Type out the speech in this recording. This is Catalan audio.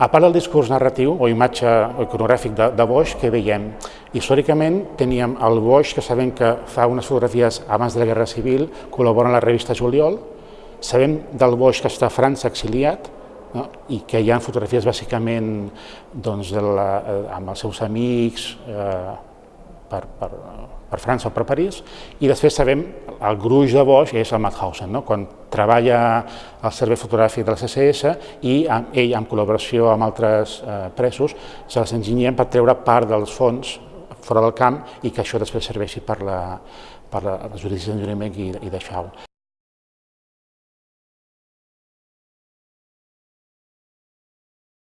A part del discurs narratiu o imatge iconogràfic de, de Boix, que veiem? Històricament teníem el Boix, que sabem que fa unes fotografies abans de la Guerra Civil, col·labora en la revista Juliol, sabem del Boix que està a França exiliat, no? i que hi ha fotografies bàsicament doncs, de la, eh, amb els seus amics, eh, per, per, per França o per París, i després sabem el gruix de Bosch és el Mauthausen, no? quan treballa al servei fotogràfic de la CSS i amb, ell, en col·laboració amb altres eh, presos, se les enginyien per treure part dels fons fora del camp i que això després serveixi per la, per la, les judicis d'enjurament i, i de.